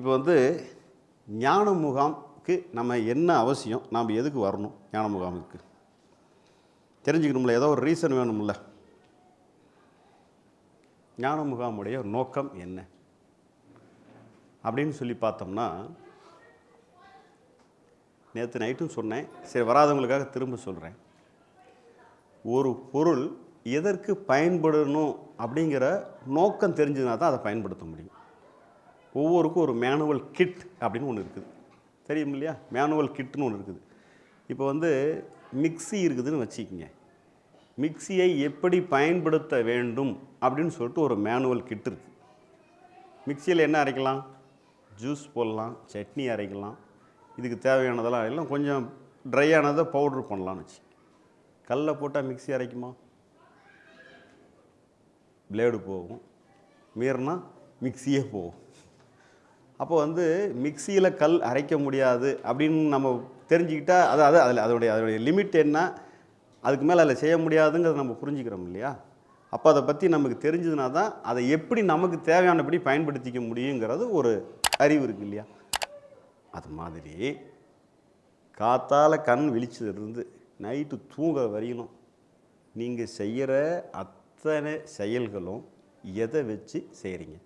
இப்போ வந்து ஞான முகாம்க்கு நம்ம என்ன அவசியம்? நாம் எதுக்கு வரணும் ஞான முகாமுக்கு தெரிஞ்சுக்கணும்ல ஏதோ ஒரு ரீசன் வேணும்ல. ஞான முகாமுடைய நோக்கம் என்ன? அப்படின்னு சொல்லி பார்த்தோம்னா நேற்று நைட்டும் சொன்னேன். சரி வராதவங்களுக்காக திரும்ப சொல்கிறேன் ஒரு பொருள் எதற்கு பயன்படணும் அப்படிங்கிற நோக்கம் தெரிஞ்சதுனா தான் அதை பயன்படுத்த முடியும். ஒவ்வொருக்கும் ஒரு மேனுவல் கிட் அப்படின்னு ஒன்று இருக்குது. தெரியும் இல்லையா? மேனுவல் கிட்னு ஒன்று இருக்குது. இப்போ வந்து மிக்ஸி இருக்குதுன்னு வச்சுக்கோங்க. மிக்ஸியை எப்படி பயன்படுத்த வேண்டும் அப்படின்னு சொல்லிட்டு ஒரு மேனுவல் கிட் இருக்குது மிக்சியில் என்ன அரைக்கலாம்? ஜூஸ் போடலாம் சட்னி அரைக்கலாம். இதுக்கு தேவையானதெல்லாம் அரைக்கலாம் கொஞ்சம் ட்ரையானதை பவுட்ரு பண்ணலாம்னு வச்சு. கல்லை போட்டால் மிக்ஸி அரைக்குமா? பிளேடு போகும். மீறினா மிக்ஸியே போகும். அப்போ வந்து மிக்சியில் கல் அரைக்க முடியாது அப்படின்னு நம்ம தெரிஞ்சுக்கிட்டால் அது அது அதில் அதோடைய அதோடைய லிமிட் என்ன? அதுக்கு மேலே அதில் செய்ய முடியாதுங்கிறத நம்ம புரிஞ்சுக்கிறோம் இல்லையா? அப்போ அதை பற்றி நமக்கு தெரிஞ்சதுனா தான் அதை எப்படி நமக்கு தேவையானபடி பயன்படுத்திக்க முடியுங்கிறது ஒரு அறிவு இருக்குது இல்லையா? அது மாதிரி காத்தால் கண் விழிச்சதுலேருந்து நைட்டு தூங்க வரையிலும் நீங்கள் செய்கிற அத்தனை செயல்களும் எதை வச்சு செய்கிறீங்க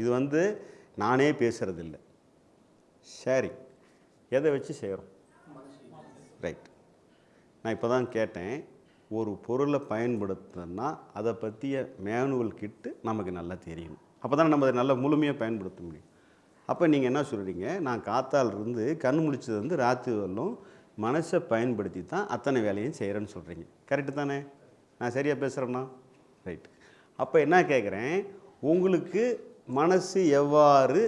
இது வந்து நானே பேசுகிறதில்ல ஷேரிங் எதை வச்சு செய்கிறோம் ரைட் நான் இப்போ தான் கேட்டேன் ஒரு பொருளை பயன்படுத்தினா அதை பற்றிய மேனுவல் கிட்டு நமக்கு நல்லா தெரியணும் அப்போ தான் நம்ம அதை நல்லா முழுமையாக பயன்படுத்த முடியும். அப்போ நீங்கள் என்ன சொல்கிறீங்க நான் காத்தால் இருந்து கண் முழிச்சது வந்து ராத்திரி வரலும் மனசை பயன்படுத்தி தான் அத்தனை வேலையும் செய்கிறேன்னு சொல்கிறீங்க கரெக்டு தானே? நான் சரியாக பேசுகிறேன்னா ரைட் அப்போ என்ன கேட்குறேன் உங்களுக்கு மனசு எவ்வாறு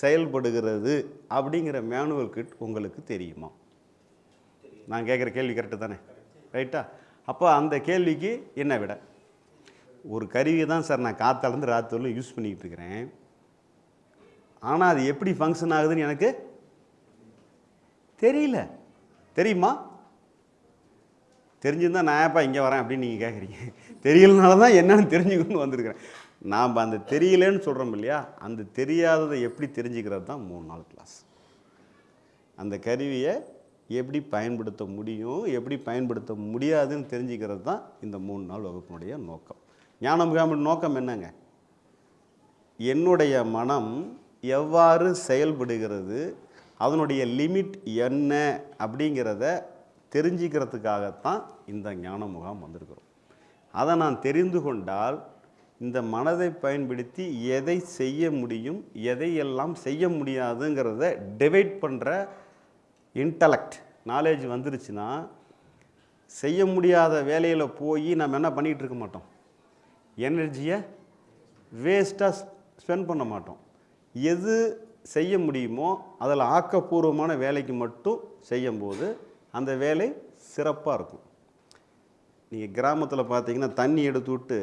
செயல்படுகிறது அப்படிங்கிற மேனுவல் கிட் உங்களுக்கு தெரியுமா? நான் கேட்குற கேள்வி கரெக்டு தானே? ரைட்டா அப்போ அந்த கேள்விக்கு என்ன விட? ஒரு கருவியை தான் சார் நான் காத்தாலேருந்து ராத்திரிலும் யூஸ் பண்ணிக்கிட்டு இருக்கிறேன். ஆனால் அது எப்படி ஃபங்க்ஷன் ஆகுதுன்னு எனக்கு தெரியல. தெரியுமா? தெரிஞ்சிருந்தால் நான் ஏப்பா இங்கே வரேன் அப்படின்னு நீங்கள் கேட்குறீங்க. தெரியலனால தான் என்னன்னு தெரிஞ்சுக்கணும்னு வந்திருக்கிறேன். நாம் அந்த தெரியலன்னு சொல்கிறோம் இல்லையா? அந்த தெரியாததை எப்படி தெரிஞ்சுக்கிறது தான் மூணு நாள் கிளாஸ் அந்த கருவியை எப்படி பயன்படுத்த முடியும் எப்படி பயன்படுத்த முடியாதுன்னு தெரிஞ்சுக்கிறது தான் இந்த மூணு நாள் வகுப்பினுடைய நோக்கம். ஞான முகாமின் நோக்கம் என்னங்க? என்னுடைய மனம் எவ்வாறு செயல்படுகிறது அதனுடைய லிமிட் என்ன அப்படிங்கிறத தெரிஞ்சுக்கிறதுக்காகத்தான் இந்த ஞான முகாம் வந்திருக்கிறோம். அதை நான் தெரிந்து கொண்டால் இந்த மனதை பயன்படுத்தி எதை செய்ய முடியும் எதையெல்லாம் செய்ய முடியாதுங்கிறத டிவைட் பண்ணுற இன்டலெக்ட் நாலேஜ் வந்துருச்சுன்னா செய்ய முடியாத வேலையில் போய் நம்ம என்ன பண்ணிகிட்டு இருக்க மாட்டோம்? எனர்ஜியை வேஸ்ட்டாக ஸ்பெண்ட் பண்ண மாட்டோம். எது செய்ய முடியுமோ அதில் ஆக்கப்பூர்வமான வேலைக்கு மட்டும் செய்யும்போது அந்த வேலை சிறப்பாக இருக்கும். நீங்கள் கிராமத்தில் பார்த்தீங்கன்னா தண்ணி எடுத்து விட்டு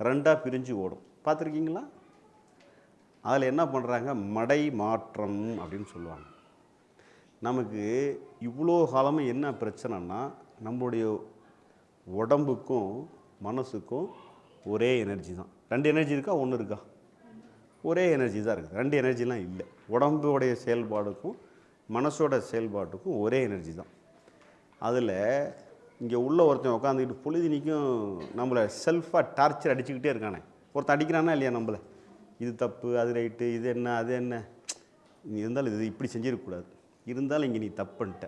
ரெண்டாக பிரிஞ்சு ஓடும். பார்த்துருக்கீங்களா? அதில் என்ன பண்ணுறாங்க மடை மாற்றம் அப்படின்னு சொல்லுவாங்க. நமக்கு இவ்வளோ காலமாக என்ன பிரச்சனைனா நம்மளுடைய உடம்புக்கும் மனசுக்கும் ஒரே எனர்ஜி தான். ரெண்டு எனர்ஜி இருக்கா? ஒன்று இருக்கா? ஒரே எனர்ஜி தான் இருக்குது. ரெண்டு எனர்ஜிலாம் இல்லை. உடம்புடைய செயல்பாடுக்கும் மனசோட செயல்பாட்டுக்கும் ஒரே எனர்ஜி தான். அதில் இங்கே உள்ள ஒருத்தன் உட்காந்துக்கிட்டு பொழுதினிக்கும் நம்மளை செல்ஃபாக டார்ச்சர் அடிச்சுக்கிட்டே இருக்கானே. ஒருத்தன் அடிக்கிறானா இல்லையா நம்மளை? இது தப்பு அது ரைட்டு இது என்ன அது என்ன? நீ இருந்தாலும் இது இப்படி செஞ்சிடக்கூடாது. இருந்தாலும் இங்கே நீ தப்புன்ட்ட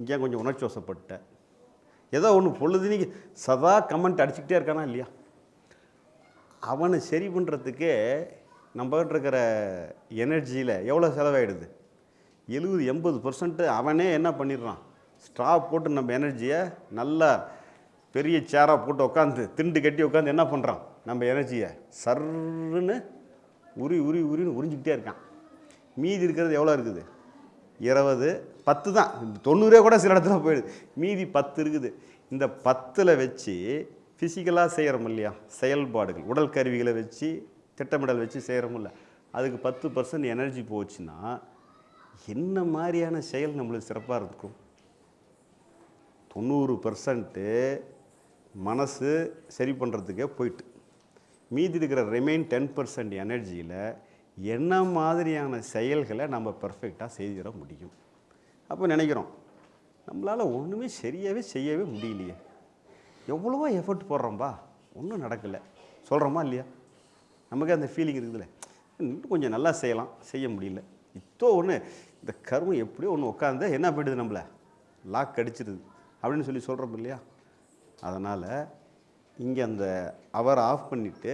இங்கே கொஞ்சம் உணர்ச்சி வசப்பட்ட ஏதோ ஒன்று பொழுதுனிக்கு சதா கமெண்ட் அடிச்சுக்கிட்டே இருக்கானா இல்லையா? அவனை சரி பண்ணுறதுக்கே நம்மகிட்ட இருக்கிற எனர்ஜியில் எவ்வளோ செலவாயிடுது? எழுபது எண்பது பர்சன்ட்டு அவனே என்ன பண்ணிடுறான்? ஸ்ட்ரா போட்டு நம்ம எனர்ஜியை நல்லா பெரிய சேராக போட்டு உட்காந்து திண்டு கட்டி உட்காந்து என்ன பண்ணுறான் நம்ம எனர்ஜியை சர்ன்னு உரி உரி உரின்னு உறிஞ்சிக்கிட்டே இருக்கான். மீதி இருக்கிறது எவ்வளோ இருக்குது? இருபது பத்து தான். தொண்ணூறே கூட சில இடத்துல போயிடுது. மீதி பத்து இருக்குது. இந்த பத்தில் வச்சு ஃபிசிக்கலாக செய்கிறோம் இல்லையா? செயல்பாடுகள் உடல் கருவிகளை வச்சு திட்டமிடல் வச்சு செய்கிறோமில்ல அதுக்கு பத்து பர்சன்ட் எனர்ஜி போச்சுன்னா என்ன மாதிரியான செயல் நம்மளுக்கு சிறப்பாக இருக்கும்? தொண்ணூறு பர்சன்ட்டு மனசு சரி பண்ணுறதுக்கே போயிட்டு. மீதி இருக்கிற ரிமைன் டென் பர்சன்ட் எனர்ஜியில் என்ன மாதிரியான செயல்களை நம்ம பர்ஃபெக்டாக செய்திட முடியும்? அப்போ நினைக்கிறோம் நம்மளால் ஒன்றுமே சரியாகவே செய்யவே முடியலையே. எவ்வளவோ எஃபர்ட் போடுறோம்பா ஒன்றும் நடக்கலை. சொல்கிறோமா இல்லையா? நமக்கு அந்த ஃபீலிங் இருக்குதுல்ல. இன்னும் கொஞ்சம் நல்லா செய்யலாம் செய்ய முடியல. இப்போ ஒன்று இந்த கருமம் எப்படியோ ஒன்று உட்காந்து என்ன போயிடுது நம்மளை? லாக் அடிச்சிடுது அப்படின்னு சொல்லி சொல்கிறோம் இல்லையா? அதனால் இங்கே அந்த அவர் ஆஃப் பண்ணிவிட்டு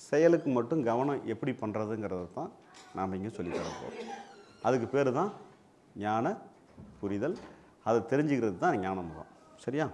செயலுக்கு மட்டும் கவனம் எப்படி பண்ணுறதுங்கிறத தான் நாம் இங்கே சொல்லித் அதுக்கு பேர் தான் ஞான புரிதல். அதை தெரிஞ்சுக்கிறது தான் ஞானமுகம் சரியா?